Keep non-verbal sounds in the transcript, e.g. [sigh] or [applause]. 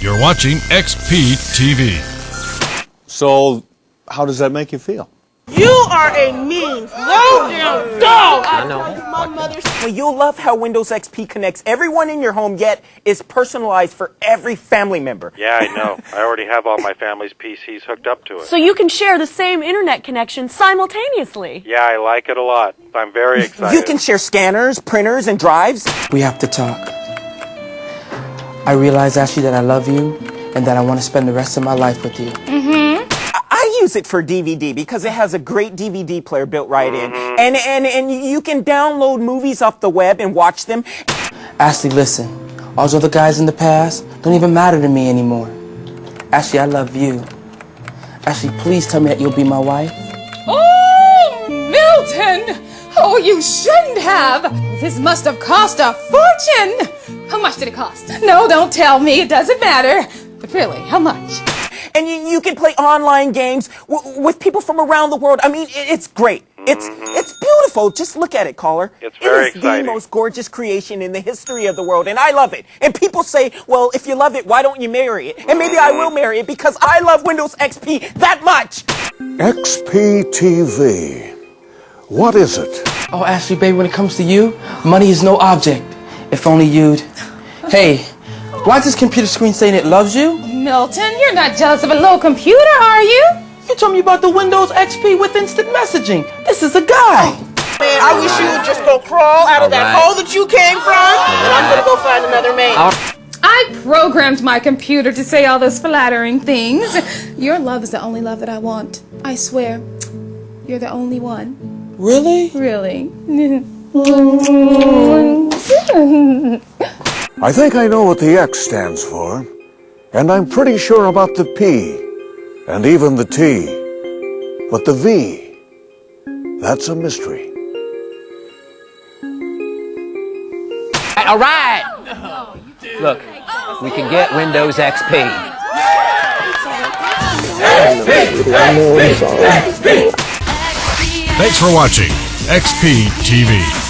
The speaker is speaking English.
You're watching XP TV. So, how does that make you feel? You are a mean, low down dog. I know. My mother's. Well, you'll love how Windows XP connects everyone in your home, yet is personalized for every family member. Yeah, I know. I already have all my family's PCs hooked up to it. So you can share the same internet connection simultaneously. Yeah, I like it a lot. I'm very excited. You can share scanners, printers, and drives. We have to talk. I realize, Ashley, that I love you and that I want to spend the rest of my life with you. Mm-hmm. I- I use it for DVD because it has a great DVD player built right in, and and and you can download movies off the web and watch them. Ashley, listen. All those other guys in the past don't even matter to me anymore. Ashley, I love you. Ashley, please tell me that you'll be my wife. Oh, Milton! Oh, you shouldn't have! This must have cost a fortune! How much did it cost? No, don't tell me. It doesn't matter. But really, how much? and you, you can play online games w- with people from around the world. I mean, it, it's great. It's it's beautiful. Just look at it, caller. It's very it is exciting. the most gorgeous creation in the history of the world, and I love it. And people say, well, if you love it, why don't you marry it? And maybe I will marry it because I love Windows XP that much. XP TV. What is it? Oh, Ashley, baby, when it comes to you, money is no object. If only you'd. Hey, why is this computer screen saying it loves you? Milton, you're not jealous of a little computer, are you? You told me about the Windows XP with instant messaging. This is a guy. Man, I wish you would just go crawl out of that right. hole that you came from, and I'm gonna go find another man. I programmed my computer to say all those flattering things. Your love is the only love that I want. I swear, you're the only one. Really? Really. [laughs] [laughs] I think I know what the X stands for. And I'm pretty sure about the P. And even the T. But the V. That's a mystery. All right. Look, we can get Windows XP. Thanks for watching XP TV.